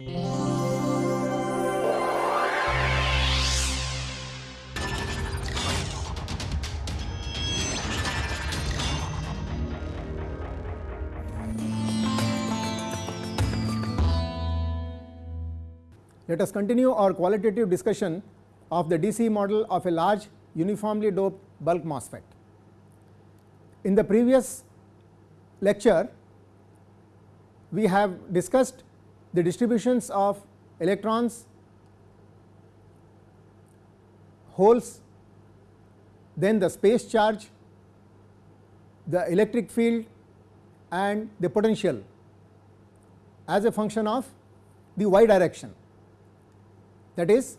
Let us continue our qualitative discussion of the DC model of a large uniformly doped bulk MOSFET. In the previous lecture, we have discussed the distributions of electrons, holes, then the space charge, the electric field and the potential as a function of the y direction. That is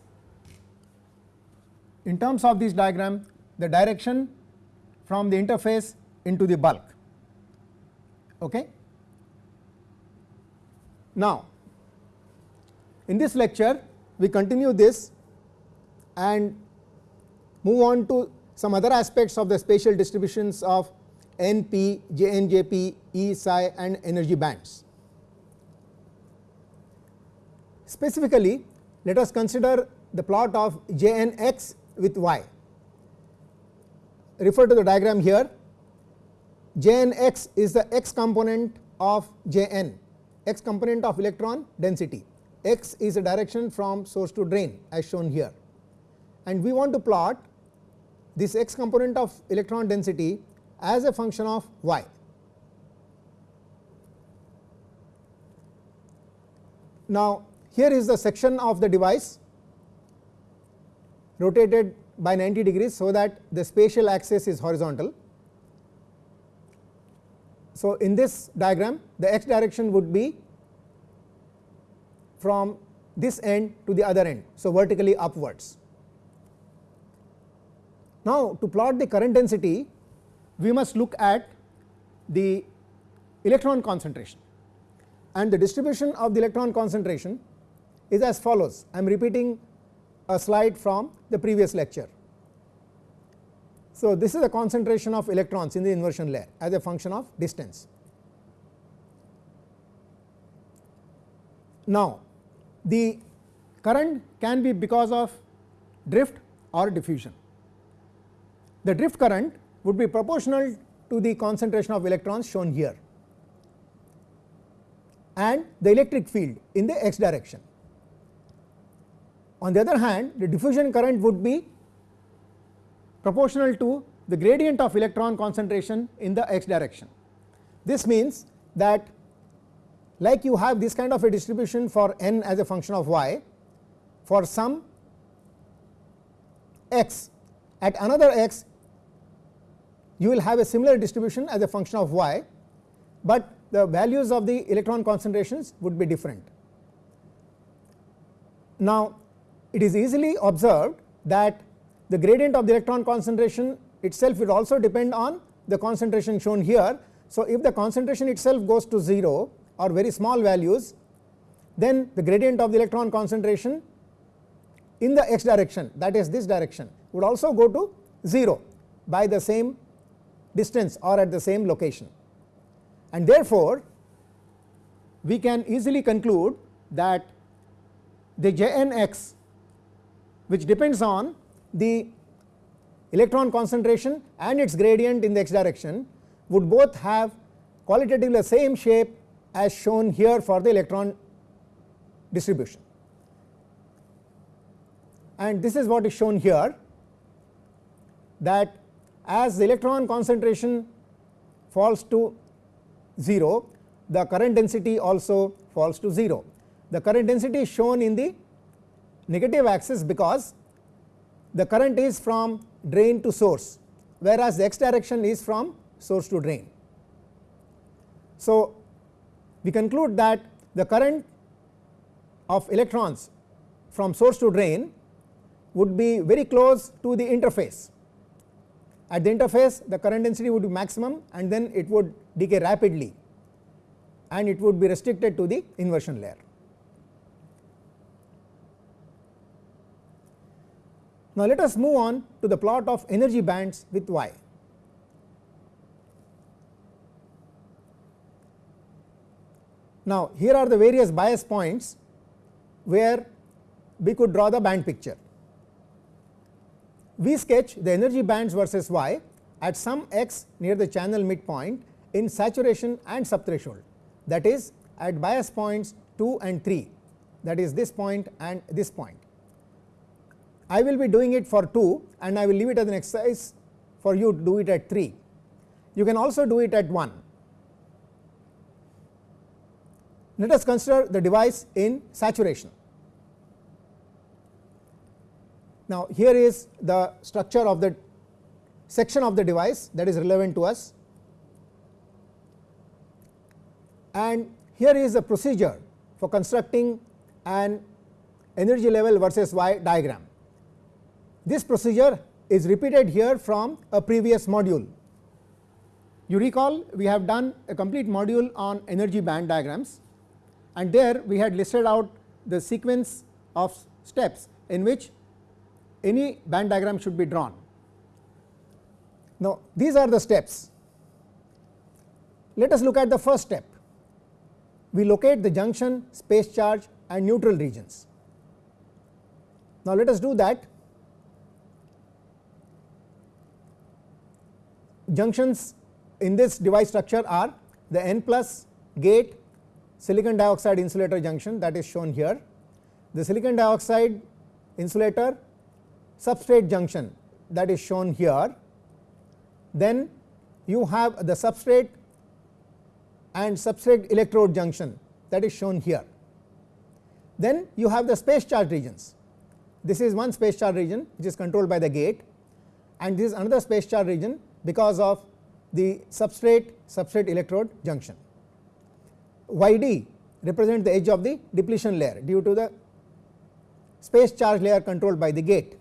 in terms of this diagram the direction from the interface into the bulk. Okay. Now, in this lecture we continue this and move on to some other aspects of the spatial distributions of NP, JNJP, E psi and energy bands. Specifically let us consider the plot of Jnx with y. Refer to the diagram here Jnx is the x component of Jn, x component of electron density, x is a direction from source to drain as shown here and we want to plot this x component of electron density as a function of y. Now, here is the section of the device rotated by 90 degrees, so that the spatial axis is horizontal. So, in this diagram the x direction would be from this end to the other end. So, vertically upwards. Now, to plot the current density we must look at the electron concentration and the distribution of the electron concentration is as follows. I am repeating a slide from the previous lecture. So, this is the concentration of electrons in the inversion layer as a function of distance. Now, the current can be because of drift or diffusion. The drift current would be proportional to the concentration of electrons shown here and the electric field in the x direction. On the other hand, the diffusion current would be proportional to the gradient of electron concentration in the x direction. This means that like you have this kind of a distribution for n as a function of y for some x at another x you will have a similar distribution as a function of y, but the values of the electron concentrations would be different. Now, it is easily observed that the gradient of the electron concentration itself will also depend on the concentration shown here. So, if the concentration itself goes to 0 or very small values then the gradient of the electron concentration in the x direction that is this direction would also go to 0 by the same distance or at the same location. And therefore, we can easily conclude that the Jnx which depends on the electron concentration and its gradient in the x direction would both have qualitatively the same shape as shown here for the electron distribution. And this is what is shown here that as the electron concentration falls to 0, the current density also falls to 0. The current density is shown in the negative axis because the current is from drain to source whereas the x direction is from source to drain. So, we conclude that the current of electrons from source to drain would be very close to the interface. At the interface the current density would be maximum and then it would decay rapidly and it would be restricted to the inversion layer. Now, let us move on to the plot of energy bands with y. Now, here are the various bias points where we could draw the band picture. We sketch the energy bands versus y at some x near the channel midpoint in saturation and subthreshold that is at bias points 2 and 3 that is this point and this point. I will be doing it for 2 and I will leave it as an exercise for you to do it at 3. You can also do it at 1. Let us consider the device in saturation. Now, here is the structure of the section of the device that is relevant to us and here is the procedure for constructing an energy level versus y diagram. This procedure is repeated here from a previous module. You recall we have done a complete module on energy band diagrams and there we had listed out the sequence of steps in which any band diagram should be drawn. Now, these are the steps. Let us look at the first step. We locate the junction, space charge and neutral regions. Now, let us do that. Junctions in this device structure are the N plus gate silicon dioxide insulator junction that is shown here, the silicon dioxide insulator substrate junction that is shown here then you have the substrate and substrate electrode junction that is shown here. Then you have the space charge regions. This is one space charge region which is controlled by the gate and this is another space charge region because of the substrate substrate electrode junction. YD represents the edge of the depletion layer due to the space charge layer controlled by the gate.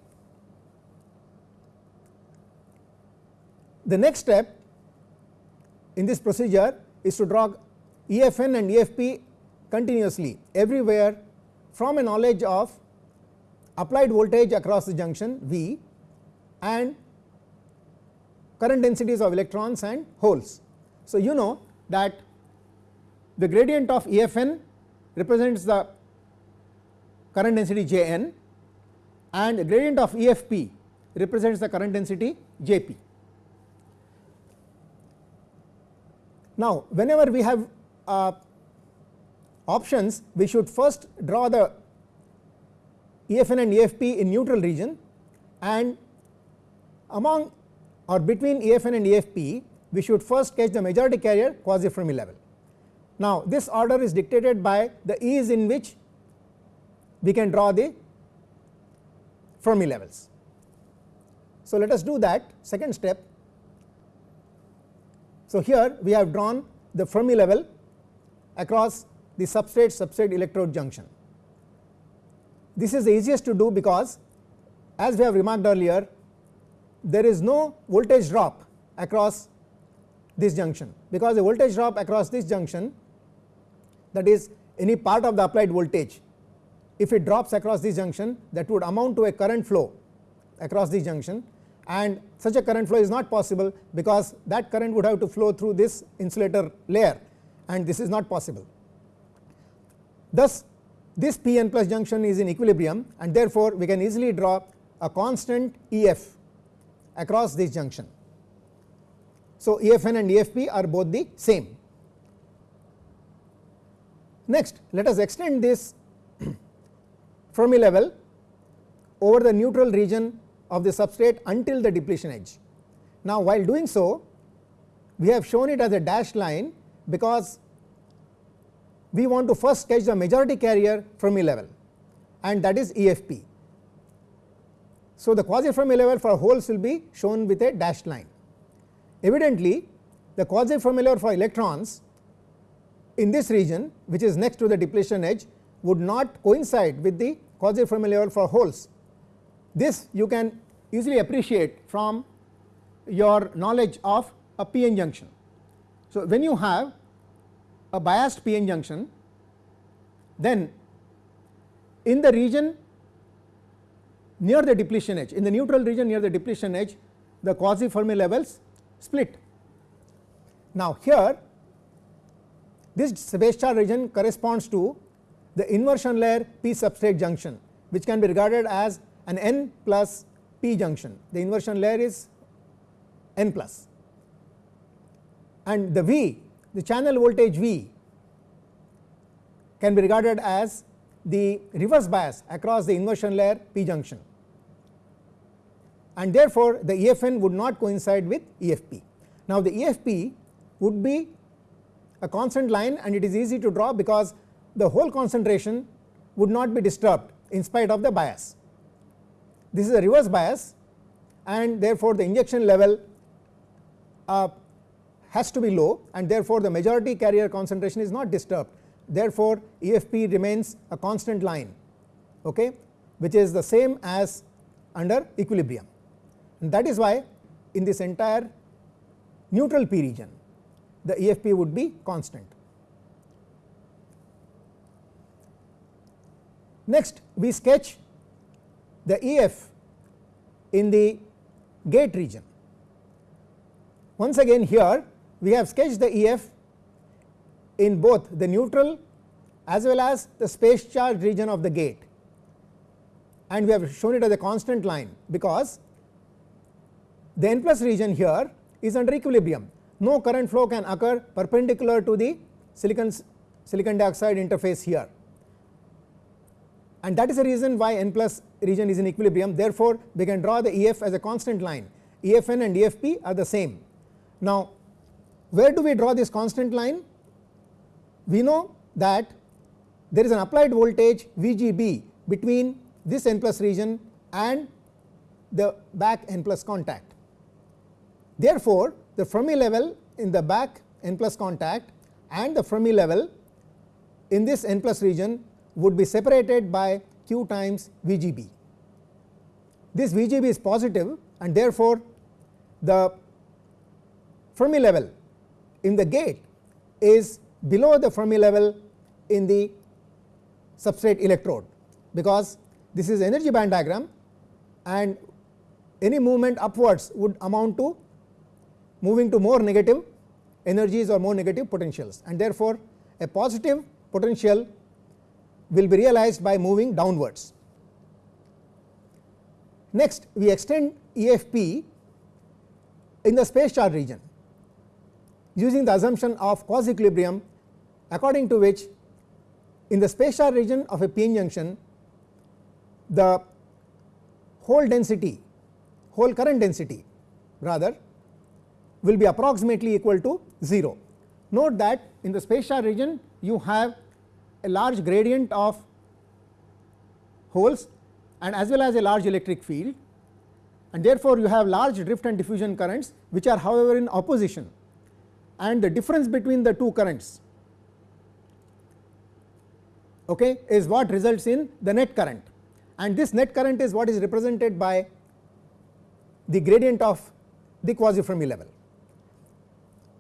The next step in this procedure is to draw EFN and EFP continuously everywhere from a knowledge of applied voltage across the junction V and current densities of electrons and holes. So, you know that the gradient of EFN represents the current density J n and the gradient of EFP represents the current density J p. Now, whenever we have uh, options we should first draw the EFN and EFP in neutral region and among or between EFN and EFP we should first catch the majority carrier quasi Fermi level. Now, this order is dictated by the ease in which we can draw the Fermi levels. So, let us do that second step so, here we have drawn the Fermi level across the substrate substrate electrode junction. This is the easiest to do because as we have remarked earlier there is no voltage drop across this junction because the voltage drop across this junction that is any part of the applied voltage if it drops across this junction that would amount to a current flow across this junction and such a current flow is not possible because that current would have to flow through this insulator layer and this is not possible. Thus, this p n plus junction is in equilibrium and therefore, we can easily draw a constant E f across this junction. So, E f n and E f p are both the same. Next, let us extend this Fermi level over the neutral region of the substrate until the depletion edge. Now, while doing so we have shown it as a dashed line because we want to first sketch the majority carrier Fermi level and that is EFP. So, the quasi Fermi level for holes will be shown with a dashed line. Evidently, the quasi Fermi level for electrons in this region which is next to the depletion edge would not coincide with the quasi Fermi level for holes this you can easily appreciate from your knowledge of a p-n junction. So, when you have a biased p-n junction then in the region near the depletion edge in the neutral region near the depletion edge the quasi Fermi levels split. Now, here this charge region corresponds to the inversion layer p substrate junction which can be regarded as an n plus p junction. The inversion layer is n plus. And the V the channel voltage V can be regarded as the reverse bias across the inversion layer p junction. And therefore, the EFN would not coincide with EFP. Now, the EFP would be a constant line and it is easy to draw because the hole concentration would not be disturbed in spite of the bias. This is a reverse bias and therefore, the injection level uh, has to be low and therefore, the majority carrier concentration is not disturbed. Therefore, EFP remains a constant line okay, which is the same as under equilibrium and that is why in this entire neutral p region the EFP would be constant. Next we sketch the EF in the gate region. Once again here we have sketched the EF in both the neutral as well as the space charge region of the gate and we have shown it as a constant line because the n plus region here is under equilibrium no current flow can occur perpendicular to the silicon silicon dioxide interface here and that is the reason why n plus region is in equilibrium therefore, we can draw the EF as a constant line EFN and EFP are the same. Now, where do we draw this constant line? We know that there is an applied voltage VGB between this n plus region and the back n plus contact. Therefore, the Fermi level in the back n plus contact and the Fermi level in this n plus region would be separated by q times VGB. This VGB is positive and therefore, the Fermi level in the gate is below the Fermi level in the substrate electrode because this is energy band diagram and any movement upwards would amount to moving to more negative energies or more negative potentials and therefore, a positive potential will be realized by moving downwards. Next we extend EFP in the space charge region using the assumption of quasi equilibrium according to which in the space charge region of a p-n junction the hole density hole current density rather will be approximately equal to 0. Note that in the space charge region you have a large gradient of holes and as well as a large electric field and therefore, you have large drift and diffusion currents which are however in opposition and the difference between the two currents okay, is what results in the net current and this net current is what is represented by the gradient of the quasi Fermi level.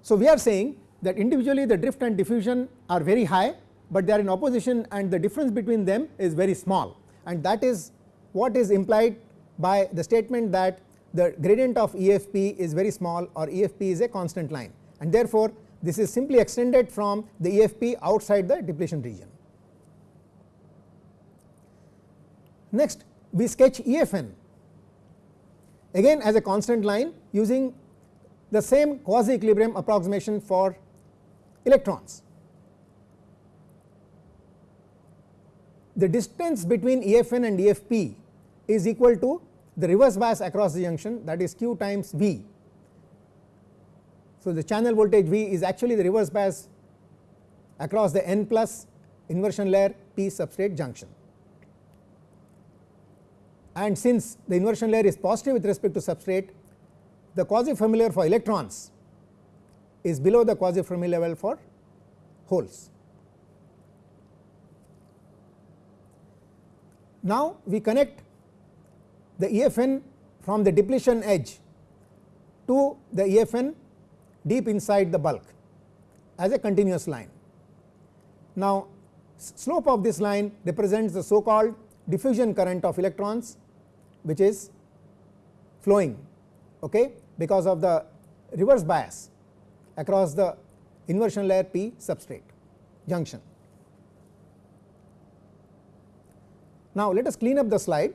So, we are saying that individually the drift and diffusion are very high, but they are in opposition and the difference between them is very small. And that is what is implied by the statement that the gradient of EFP is very small or EFP is a constant line. And therefore, this is simply extended from the EFP outside the depletion region. Next we sketch EFN again as a constant line using the same quasi equilibrium approximation for electrons. The distance between EFN and EFP is equal to the reverse bias across the junction that is q times V so, the channel voltage V is actually the reverse bias across the n plus inversion layer p substrate junction. And since the inversion layer is positive with respect to substrate, the quasi Fermi layer for electrons is below the quasi Fermi level for holes. Now, we connect the EFN from the depletion edge to the EFN deep inside the bulk as a continuous line. Now, slope of this line represents the so called diffusion current of electrons which is flowing okay, because of the reverse bias across the inversion layer p substrate junction. Now, let us clean up the slide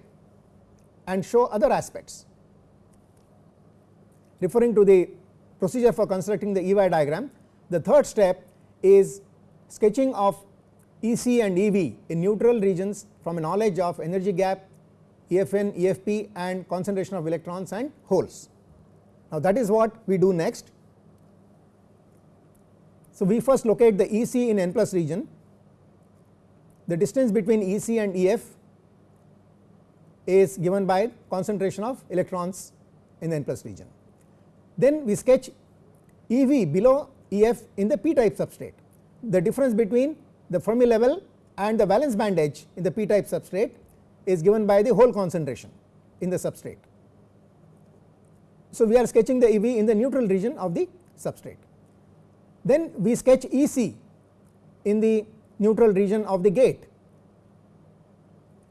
and show other aspects. Referring to the procedure for constructing the EY diagram, the third step is sketching of EC and EV in neutral regions from a knowledge of energy gap, EFN, EFP and concentration of electrons and holes. Now, that is what we do next. So, we first locate the EC in n plus region, the distance between EC and EF is given by concentration of electrons in the n plus region. Then we sketch EV below EF in the p type substrate. The difference between the Fermi level and the valence band edge in the p type substrate is given by the hole concentration in the substrate. So, we are sketching the EV in the neutral region of the substrate. Then we sketch EC in the neutral region of the gate.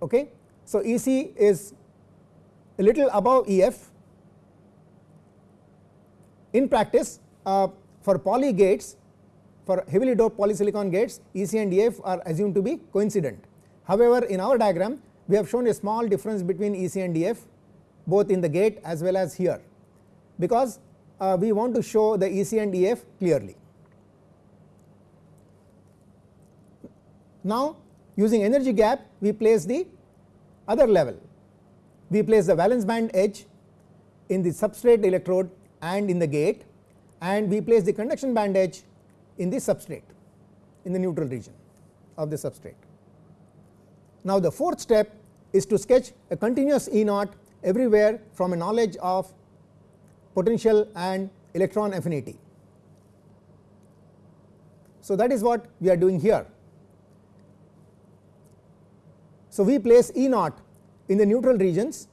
Okay. So, EC is a little above EF. In practice, uh, for poly gates, for heavily doped polysilicon gates, EC and EF are assumed to be coincident. However, in our diagram, we have shown a small difference between EC and EF both in the gate as well as here, because uh, we want to show the EC and EF clearly. Now, using energy gap, we place the other level. We place the valence band edge in the substrate electrode and in the gate and we place the conduction band edge in the substrate in the neutral region of the substrate. Now, the fourth step is to sketch a continuous E naught everywhere from a knowledge of potential and electron affinity. So, that is what we are doing here. So, we place E naught in the neutral regions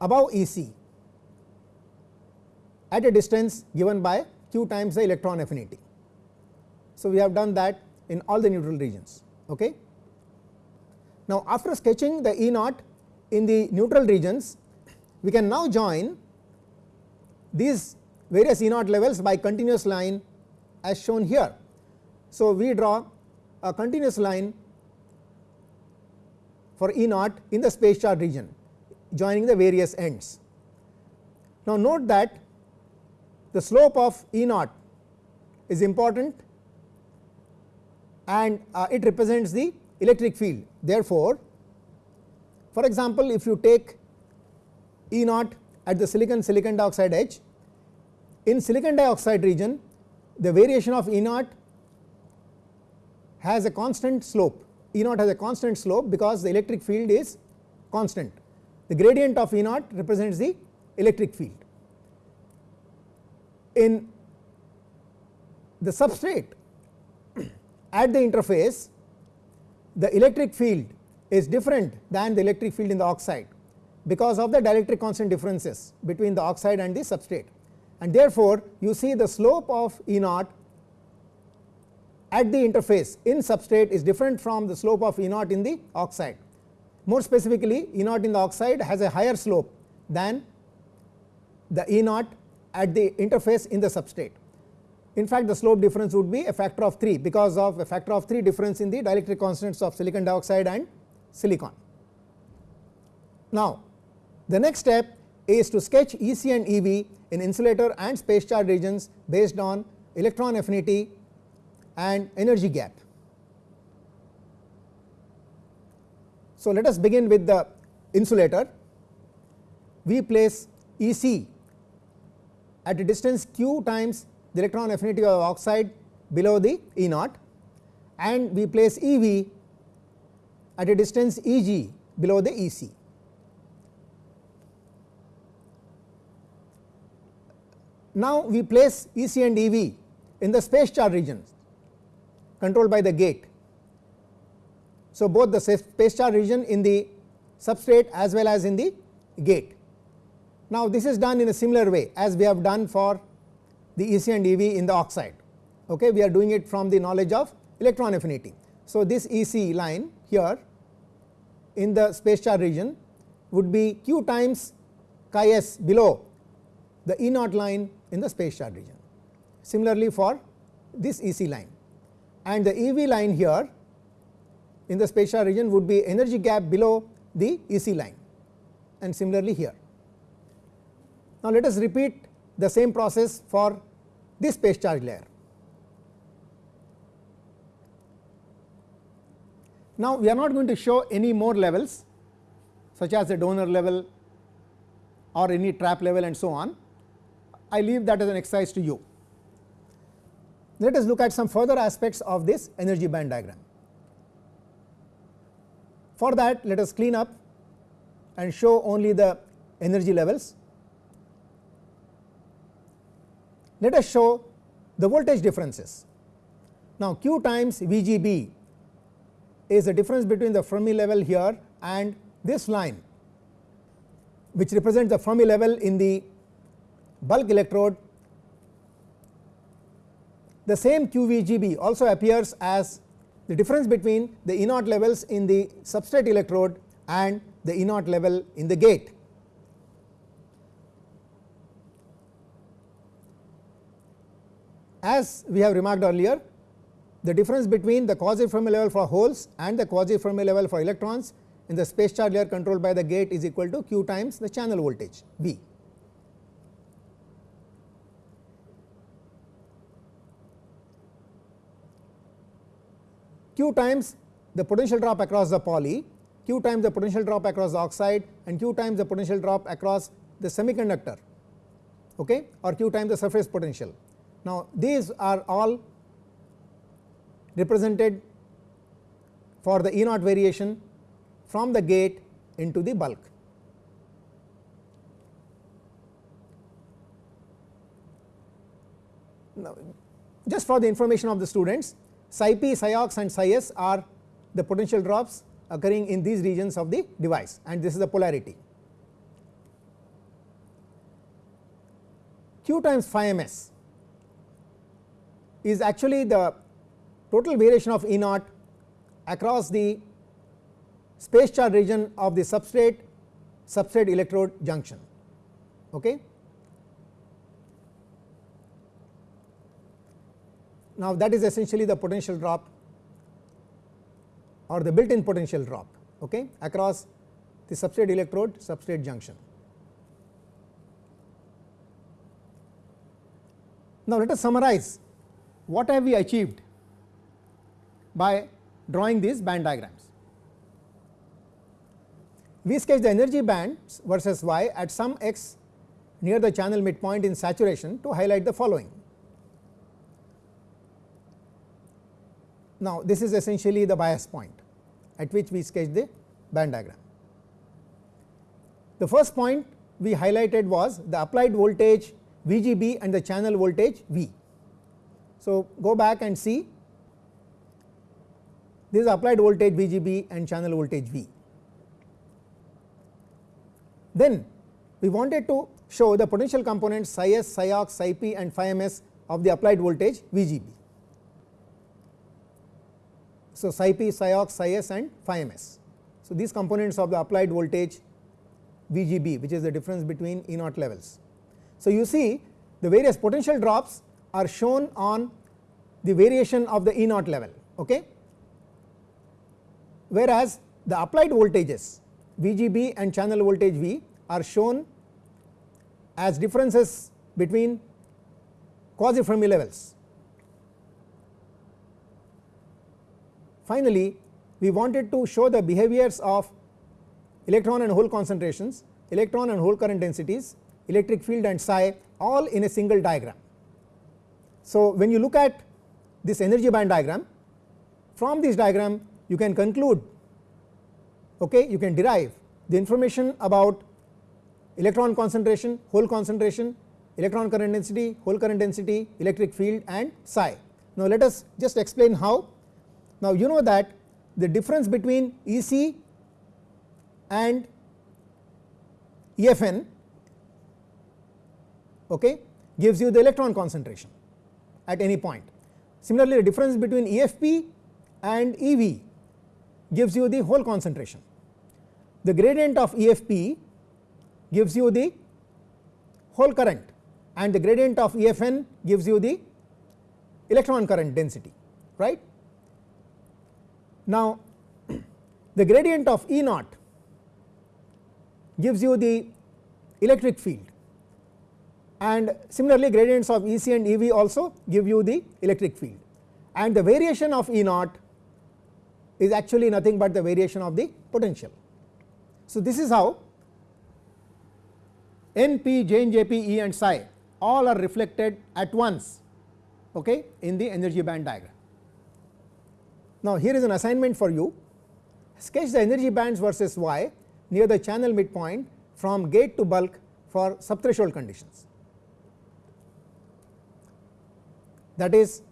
above E c at a distance given by q times the electron affinity. So, we have done that in all the neutral regions. Okay. Now, after sketching the E naught in the neutral regions, we can now join these various E naught levels by continuous line as shown here. So, we draw a continuous line for E naught in the space charge region joining the various ends. Now, note that the slope of E naught is important and uh, it represents the electric field. Therefore, for example, if you take E naught at the silicon silicon dioxide edge, in silicon dioxide region the variation of E naught has a constant slope E naught has a constant slope because the electric field is constant. The gradient of E naught represents the electric field. In the substrate at the interface the electric field is different than the electric field in the oxide because of the dielectric constant differences between the oxide and the substrate and therefore, you see the slope of E naught at the interface in substrate is different from the slope of E naught in the oxide. More specifically E naught in the oxide has a higher slope than the E naught at the interface in the substrate. In fact, the slope difference would be a factor of 3 because of a factor of 3 difference in the dielectric constants of silicon dioxide and silicon. Now, the next step is to sketch EC and EV in insulator and space charge regions based on electron affinity and energy gap. So, let us begin with the insulator. We place E c at a distance q times the electron affinity of oxide below the E naught and we place E v at a distance E g below the E Now, we place E c and E v in the space charge regions controlled by the gate. So, both the space charge region in the substrate as well as in the gate. Now, this is done in a similar way as we have done for the EC and EV in the oxide. Okay, we are doing it from the knowledge of electron affinity. So, this EC line here in the space charge region would be q times chi s below the E naught line in the space charge region. Similarly, for this EC line and the EV line here in the space charged region would be energy gap below the EC line and similarly here. Now, let us repeat the same process for this space charge layer. Now, we are not going to show any more levels such as the donor level or any trap level and so on. I leave that as an exercise to you. Let us look at some further aspects of this energy band diagram. For that let us clean up and show only the energy levels. Let us show the voltage differences. Now, Q times VGB is the difference between the Fermi level here and this line which represents the Fermi level in the bulk electrode. The same QVGB also appears as the difference between the E naught levels in the substrate electrode and the E naught level in the gate. As we have remarked earlier, the difference between the quasi Fermi level for holes and the quasi Fermi level for electrons in the space charge layer controlled by the gate is equal to q times the channel voltage V. q times the potential drop across the poly, q times the potential drop across the oxide and q times the potential drop across the semiconductor okay, or q times the surface potential. Now, these are all represented for the E naught variation from the gate into the bulk. Now, just for the information of the students psi p, psi ox and psi s are the potential drops occurring in these regions of the device and this is the polarity. Q times phi ms is actually the total variation of E naught across the space charge region of the substrate substrate electrode junction. Okay. Now, that is essentially the potential drop or the built in potential drop okay, across the substrate electrode substrate junction. Now, let us summarize what have we achieved by drawing these band diagrams. We sketch the energy bands versus y at some x near the channel midpoint in saturation to highlight the following. Now, this is essentially the bias point at which we sketch the band diagram. The first point we highlighted was the applied voltage VGB and the channel voltage V. So, go back and see this is applied voltage VGB and channel voltage V. Then we wanted to show the potential components psi s, psi ox, psi p and phi ms of the applied voltage VGB. So, psi p, psi ox, psi s and phi ms. So, these components of the applied voltage VGB which is the difference between E naught levels. So, you see the various potential drops are shown on the variation of the E naught level. Okay? Whereas, the applied voltages VGB and channel voltage V are shown as differences between quasi Fermi levels. Finally, we wanted to show the behaviors of electron and hole concentrations, electron and hole current densities, electric field and psi all in a single diagram. So, when you look at this energy band diagram from this diagram you can conclude okay, you can derive the information about electron concentration, hole concentration, electron current density, hole current density, electric field and psi. Now, let us just explain how. Now, you know that the difference between E c and EFN okay, gives you the electron concentration at any point. Similarly, the difference between EFP and EV gives you the hole concentration. The gradient of EFP gives you the hole current and the gradient of EFN gives you the electron current density right. Now, the gradient of E naught gives you the electric field and similarly gradients of E c and E v also give you the electric field and the variation of E naught is actually nothing but the variation of the potential. So, this is how N, P, J and J, P, E and psi all are reflected at once okay, in the energy band diagram. Now, here is an assignment for you sketch the energy bands versus y near the channel midpoint from gate to bulk for subthreshold conditions. That is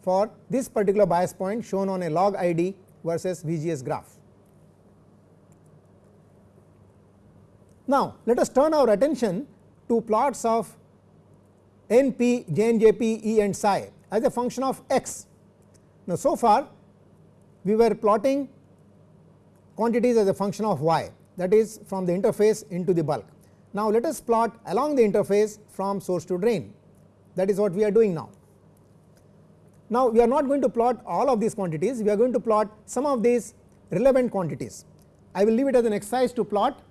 for this particular bias point shown on a log ID versus VGS graph. Now, let us turn our attention to plots of NP, JNJP, E and psi as a function of x. Now, so far we were plotting quantities as a function of y that is from the interface into the bulk. Now, let us plot along the interface from source to drain that is what we are doing now. Now, we are not going to plot all of these quantities we are going to plot some of these relevant quantities. I will leave it as an exercise to plot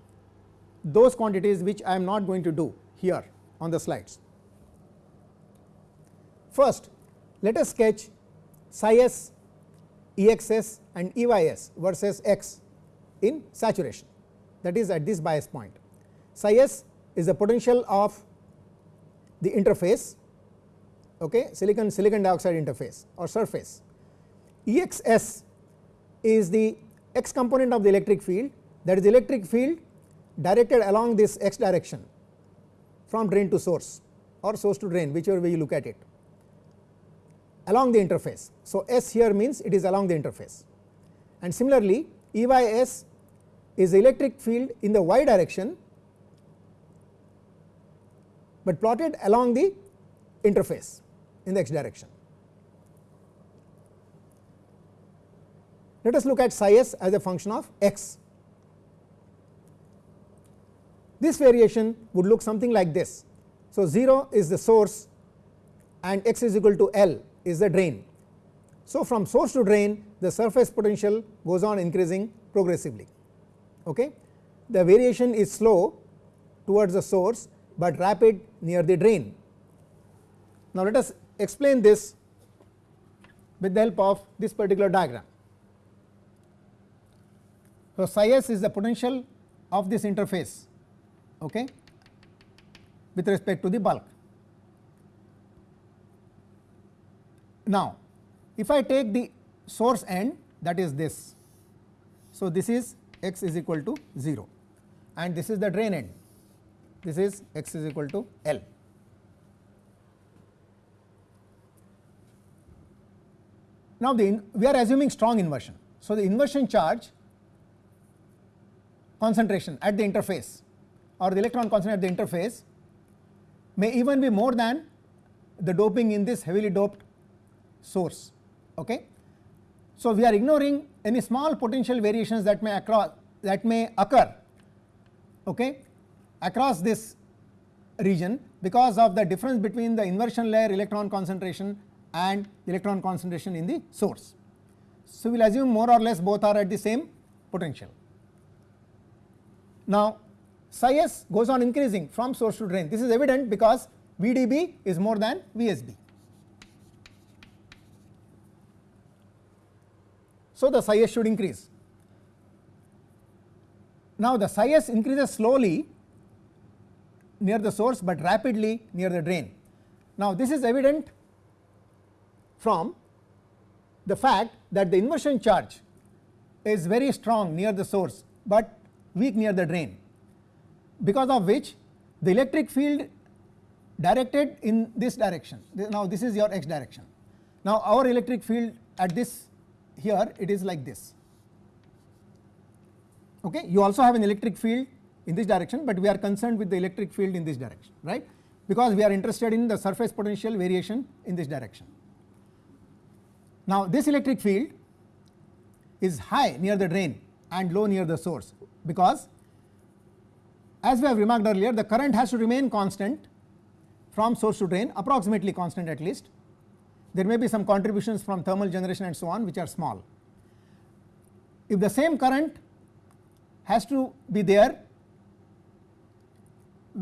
those quantities which I am not going to do here on the slides. First let us sketch psi s, E x s and E y s versus x in saturation that is at this bias point. Psi s is the potential of the interface okay, silicon silicon dioxide interface or surface. E x s is the x component of the electric field that is electric field directed along this x direction from drain to source or source to drain whichever way you look at it along the interface. So, S here means it is along the interface and similarly E y S is electric field in the y direction, but plotted along the interface in the x direction. Let us look at psi s as a function of x this variation would look something like this. So, 0 is the source and x is equal to L is the drain. So, from source to drain the surface potential goes on increasing progressively. Okay. The variation is slow towards the source, but rapid near the drain. Now, let us explain this with the help of this particular diagram. So, psi s is the potential of this interface okay, with respect to the bulk. Now, if I take the source end that is this. So, this is x is equal to 0 and this is the drain end this is x is equal to L. Now, the we are assuming strong inversion. So, the inversion charge concentration at the interface or the electron concentration at the interface may even be more than the doping in this heavily doped source. Okay. So, we are ignoring any small potential variations that may across that may occur okay, across this region because of the difference between the inversion layer electron concentration and electron concentration in the source. So, we will assume more or less both are at the same potential. Now, psi s goes on increasing from source to drain. This is evident because VDB is more than VSB. So, the psi s should increase. Now, the psi s increases slowly near the source, but rapidly near the drain. Now, this is evident from the fact that the inversion charge is very strong near the source, but weak near the drain because of which the electric field directed in this direction now this is your x direction. Now our electric field at this here it is like this okay you also have an electric field in this direction but we are concerned with the electric field in this direction right because we are interested in the surface potential variation in this direction. Now this electric field is high near the drain and low near the source because as we have remarked earlier the current has to remain constant from source to drain approximately constant at least. There may be some contributions from thermal generation and so on which are small. if the same current has to be there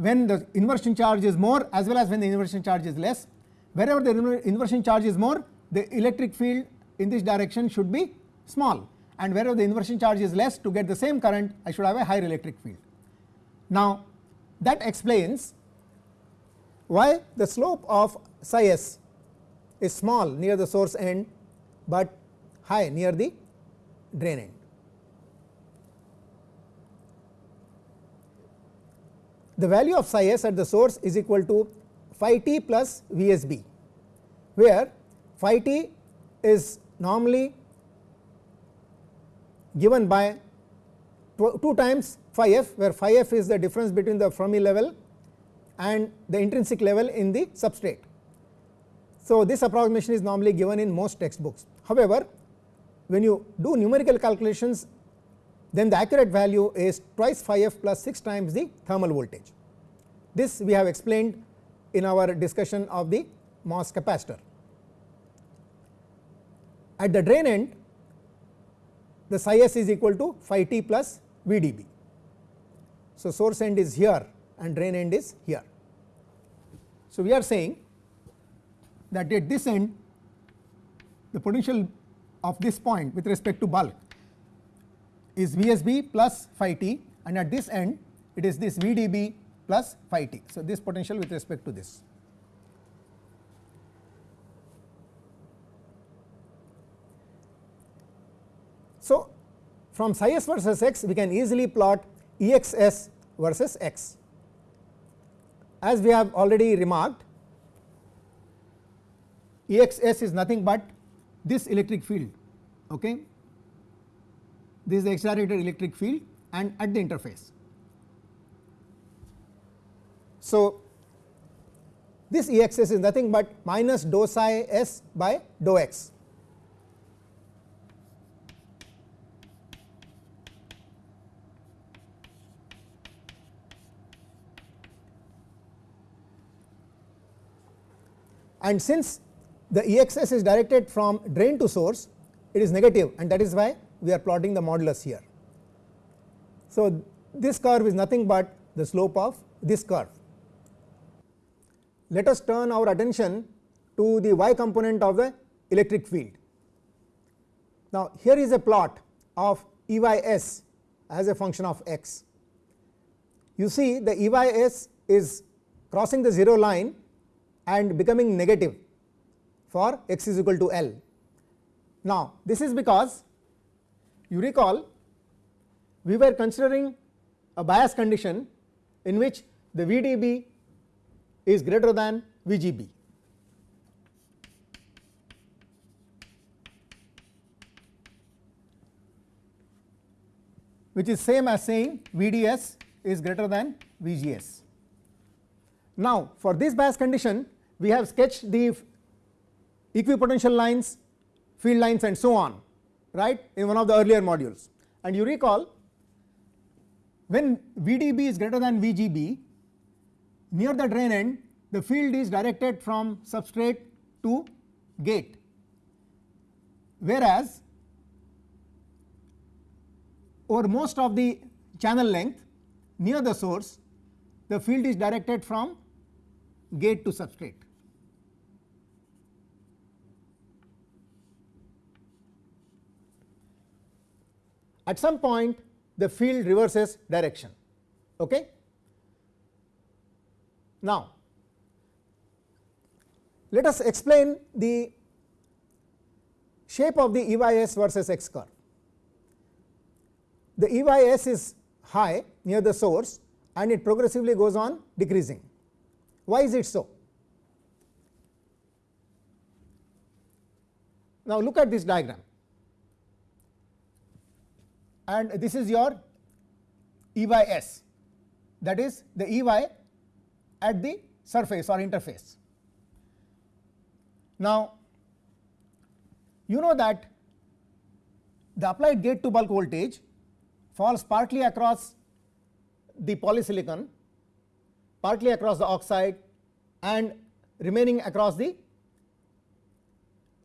when the inversion charge is more as well as when the inversion charge is less. Wherever the inversion charge is more the electric field in this direction should be small and wherever the inversion charge is less to get the same current I should have a higher electric field. Now that explains why the slope of psi s is small near the source end, but high near the drain end. The value of psi s at the source is equal to phi t plus V s b, where phi t is normally given by 2 times phi f, where phi f is the difference between the Fermi level and the intrinsic level in the substrate. So, this approximation is normally given in most textbooks. However, when you do numerical calculations then the accurate value is twice phi f plus 6 times the thermal voltage. This we have explained in our discussion of the MOS capacitor. At the drain end the psi s is equal to phi t plus V d b. So, source end is here and drain end is here. So, we are saying that at this end the potential of this point with respect to bulk is V s b plus phi t and at this end it is this V d b plus phi t. So, this potential with respect to this. So, from psi s versus x we can easily plot E x s versus x. As we have already remarked E x s is nothing but this electric field okay this is the accelerated electric field and at the interface. So, this E x s is nothing but minus dou psi s by dou x. And since the E x s is directed from drain to source, it is negative and that is why we are plotting the modulus here. So, this curve is nothing but the slope of this curve. Let us turn our attention to the y component of the electric field. Now, here is a plot of E y s as a function of x. You see the E y s is crossing the 0 line and becoming negative for x is equal to L. Now, this is because you recall we were considering a bias condition in which the VDB is greater than VGB. which is same as saying VDS is greater than VGS. Now, for this bias condition we have sketched the equipotential lines, field lines and so on right in one of the earlier modules. And you recall when VDB is greater than VGB near the drain end the field is directed from substrate to gate whereas over most of the channel length near the source the field is directed from gate to substrate. At some point the field reverses direction. Okay? Now, let us explain the shape of the E y s versus x curve. The E y s is high near the source and it progressively goes on decreasing. Why is it so? Now, look at this diagram and this is your E y s that is the E y at the surface or interface. Now, you know that the applied gate to bulk voltage falls partly across the polysilicon, partly across the oxide and remaining across the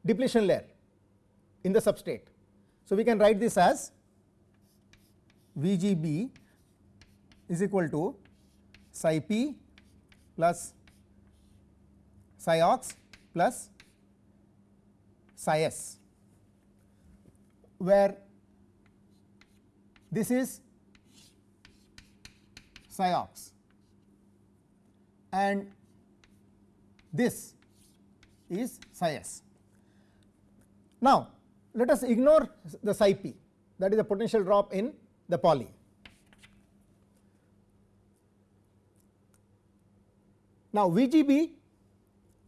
depletion layer in the substrate. So, we can write this as VGB is equal to psi p plus psi ox plus psi s where this is psi ox and this is psi s. Now, let us ignore the psi p that is the potential drop in the poly. Now, VGB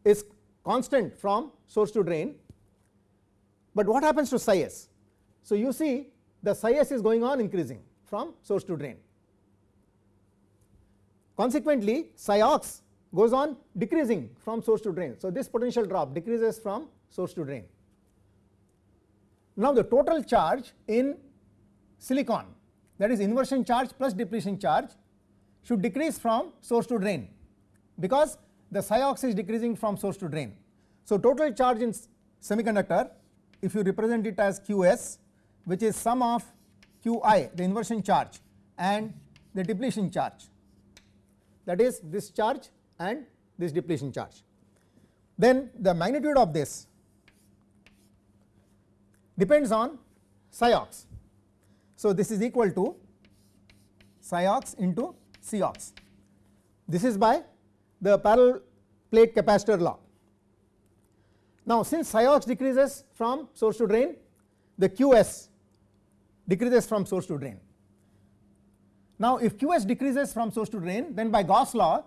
is constant from source to drain, but what happens to psi s? So, you see the psi s is going on increasing from source to drain. Consequently, psi ox goes on decreasing from source to drain. So, this potential drop decreases from source to drain. Now, the total charge in silicon that is inversion charge plus depletion charge should decrease from source to drain because the ox is decreasing from source to drain. So, total charge in semiconductor if you represent it as Qs which is sum of Qi the inversion charge and the depletion charge that is this charge and this depletion charge. Then the magnitude of this depends on ox. So, this is equal to psi ox into C ox. This is by the parallel plate capacitor law. Now, since psi ox decreases from source to drain, the Qs decreases from source to drain. Now, if Qs decreases from source to drain, then by Gauss law,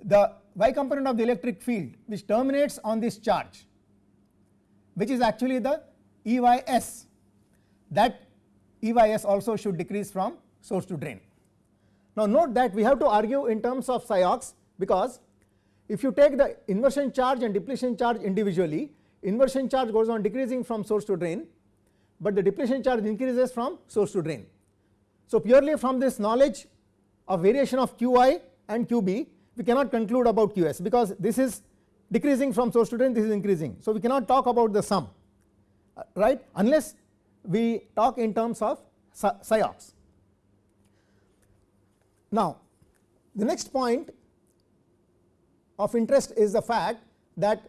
the y component of the electric field which terminates on this charge, which is actually the EYS, that EYS also should decrease from source to drain. Now, note that we have to argue in terms of psi ox because if you take the inversion charge and depletion charge individually, inversion charge goes on decreasing from source to drain, but the depletion charge increases from source to drain. So, purely from this knowledge of variation of Qi and Qb, we cannot conclude about Qs because this is decreasing from source to drain, this is increasing. So, we cannot talk about the sum uh, right unless we talk in terms of psi ox. Now, the next point of interest is the fact that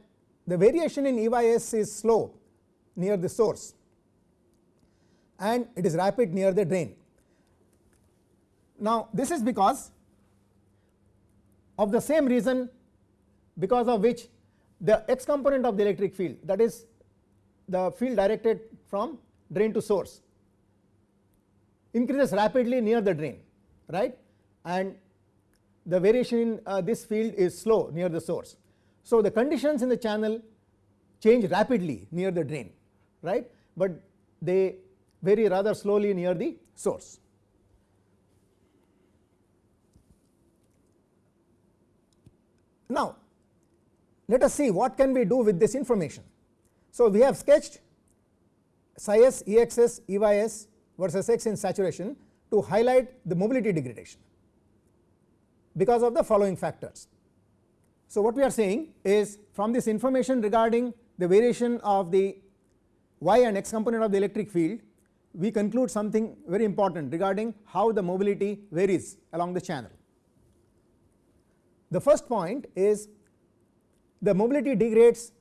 the variation in EYS is slow near the source and it is rapid near the drain. Now, this is because of the same reason because of which the x component of the electric field that is the field directed from drain to source increases rapidly near the drain right and the variation in uh, this field is slow near the source. So, the conditions in the channel change rapidly near the drain right, but they vary rather slowly near the source. Now, let us see what can we do with this information. So, we have sketched psi s, Exs, Eys versus x in saturation to highlight the mobility degradation because of the following factors. So, what we are saying is from this information regarding the variation of the y and x component of the electric field, we conclude something very important regarding how the mobility varies along the channel. The first point is the mobility degrades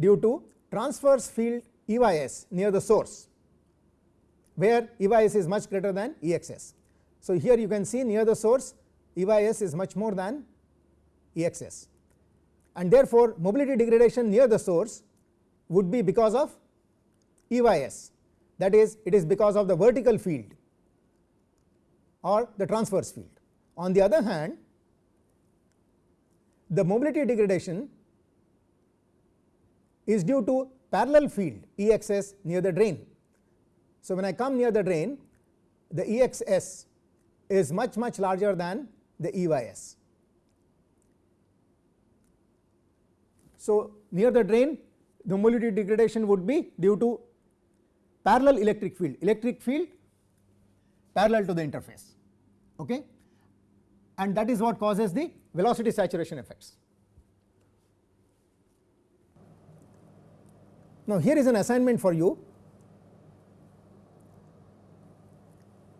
due to transverse field EYS near the source where EYS is much greater than EXS. So, here you can see near the source EYS is much more than EXS and therefore, mobility degradation near the source would be because of EYS that is it is because of the vertical field or the transverse field. On the other hand, the mobility degradation is due to parallel field EXS near the drain. So, when I come near the drain the EXS is much much larger than the EYS. So, near the drain the mobility degradation would be due to parallel electric field, electric field parallel to the interface okay? and that is what causes the velocity saturation effects. Now, here is an assignment for you.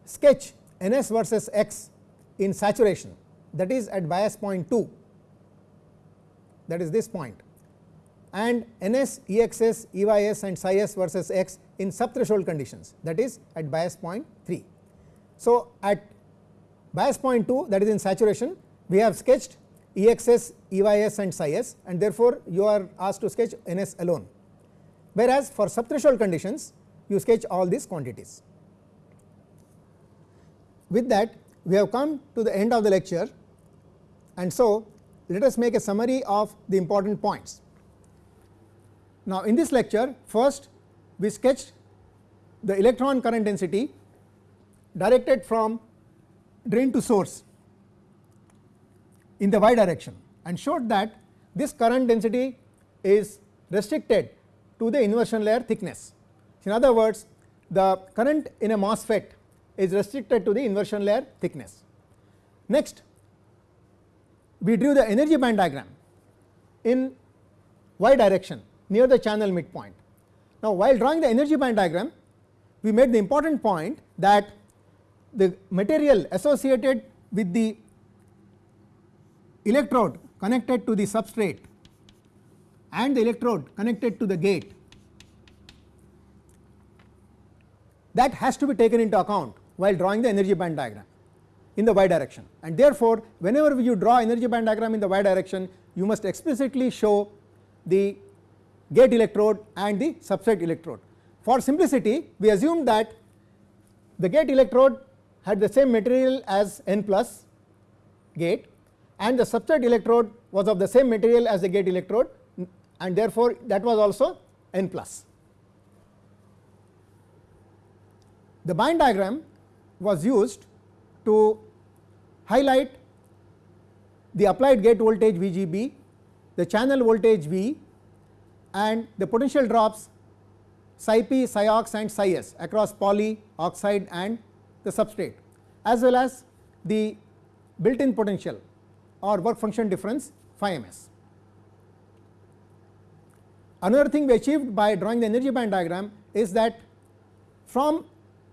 Sketch Ns versus x in saturation. That is at bias point 2 that is this point. And Ns, Exs, Eys and psi s versus x in subthreshold conditions. That is at bias point 3. So, at bias point 2 that is in saturation we have sketched Exs, Eys and psi s and therefore, you are asked to sketch Ns alone whereas for subthreshold conditions you sketch all these quantities. With that we have come to the end of the lecture and so let us make a summary of the important points. Now, in this lecture first we sketched the electron current density directed from drain to source in the y direction and showed that this current density is restricted to the inversion layer thickness. In other words the current in a MOSFET is restricted to the inversion layer thickness. Next we drew the energy band diagram in y direction near the channel midpoint. Now, while drawing the energy band diagram we made the important point that the material associated with the electrode connected to the substrate and the electrode connected to the gate that has to be taken into account while drawing the energy band diagram in the y direction and therefore, whenever you draw energy band diagram in the y direction you must explicitly show the gate electrode and the substrate electrode. For simplicity we assume that the gate electrode had the same material as n plus gate and the substrate electrode was of the same material as the gate electrode and therefore, that was also n plus. The band diagram was used to highlight the applied gate voltage VGB, the channel voltage V and the potential drops psi p, psi ox and psi s across poly, oxide and the substrate as well as the built in potential or work function difference phi ms. Another thing we achieved by drawing the energy band diagram is that from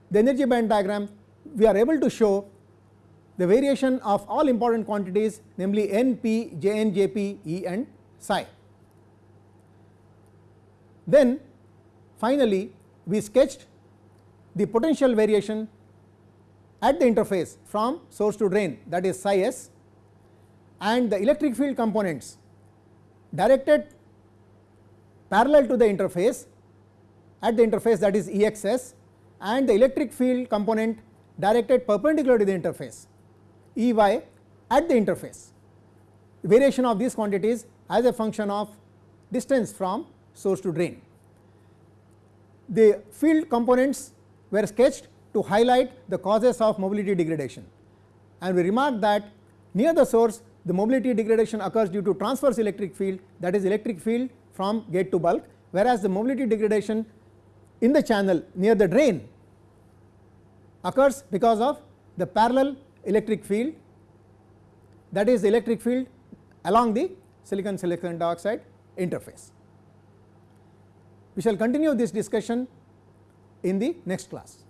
the energy band diagram we are able to show the variation of all important quantities namely n, p, j n, j p, e and psi. Then finally, we sketched the potential variation at the interface from source to drain that is psi s and the electric field components directed parallel to the interface at the interface that is E x s and the electric field component directed perpendicular to the interface E y at the interface. Variation of these quantities as a function of distance from source to drain. The field components were sketched to highlight the causes of mobility degradation and we remarked that near the source the mobility degradation occurs due to transverse electric field that is electric field from gate to bulk whereas the mobility degradation in the channel near the drain occurs because of the parallel electric field that is the electric field along the silicon silicon dioxide interface. We shall continue this discussion in the next class.